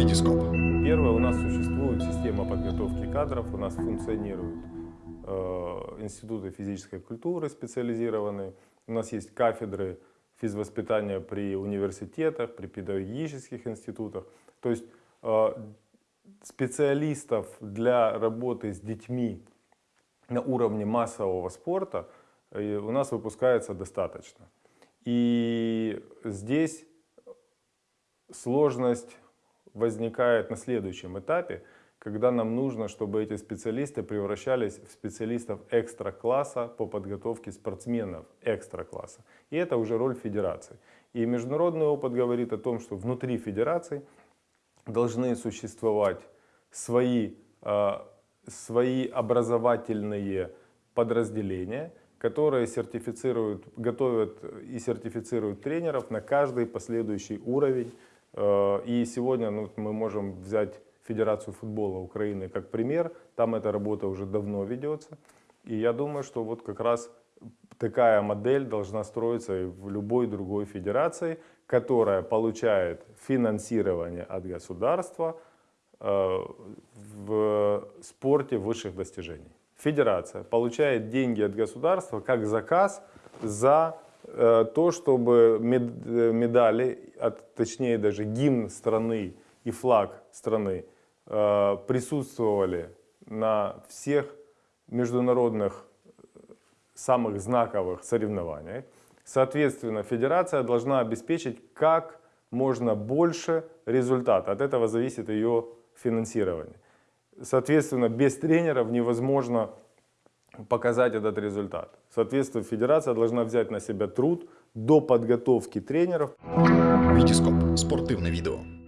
Витископ. Первое, у нас существует система подготовки кадров, у нас функционируют э, институты физической культуры специализированные, у нас есть кафедры физвоспитания при университетах, при педагогических институтах. То есть э, специалистов для работы с детьми на уровне массового спорта э, у нас выпускается достаточно. И здесь сложность возникает на следующем этапе, когда нам нужно, чтобы эти специалисты превращались в специалистов экстра-класса по подготовке спортсменов экстра-класса. И это уже роль федерации. И международный опыт говорит о том, что внутри федерации должны существовать свои, э, свои образовательные подразделения, которые сертифицируют, готовят и сертифицируют тренеров на каждый последующий уровень. Э, и сегодня ну, мы можем взять Федерацию футбола Украины как пример. Там эта работа уже давно ведется. И я думаю, что вот как раз такая модель должна строиться и в любой другой федерации, которая получает финансирование от государства э, в спорте высших достижений. Федерация получает деньги от государства как заказ за то, чтобы медали, точнее даже гимн страны и флаг страны э, присутствовали на всех международных самых знаковых соревнованиях. Соответственно, федерация должна обеспечить как можно больше результата. От этого зависит ее финансирование. Соответственно, без тренеров невозможно показать этот результат. Соответственно, федерация должна взять на себя труд до подготовки тренеров. Витископ. Спортивне відео.